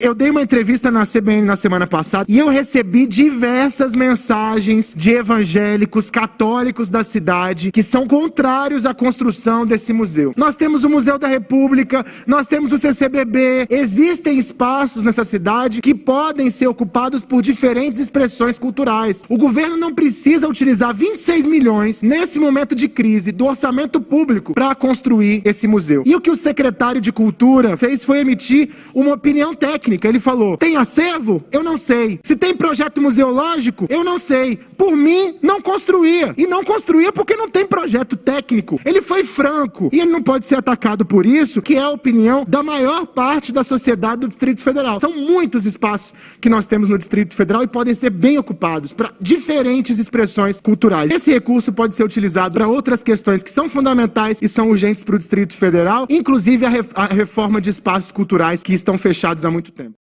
Eu dei uma entrevista na CBN na semana passada e eu recebi diversas mensagens de evangélicos católicos da cidade que são contrários à construção desse museu. Nós temos o Museu da República, nós temos o CCBB, existem espaços nessa cidade que podem ser ocupados por diferentes expressões culturais. O governo não precisa utilizar 26 milhões nesse momento de crise do orçamento público para construir esse museu. E o que o secretário de Cultura fez foi emitir uma opinião técnica técnica. Ele falou: tem acervo? Eu não sei. Se tem projeto museológico? Eu não sei. Por mim, não construía. E não construía porque não tem projeto técnico. Ele foi franco. E ele não pode ser atacado por isso, que é a opinião da maior parte da sociedade do Distrito Federal. São muitos espaços que nós temos no Distrito Federal e podem ser bem ocupados para diferentes expressões culturais. Esse recurso pode ser utilizado para outras questões que são fundamentais e são urgentes para o Distrito Federal, inclusive a, reforma de espaços culturais que estão fechados há muito tempo.